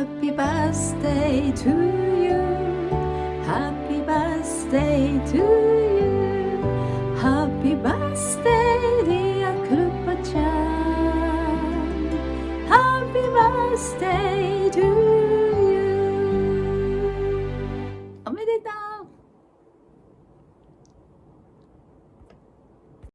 Happy birthday to you. Happy birthday to you. Happy birthday dear クルパちゃん Happy birthday to you. おめでとう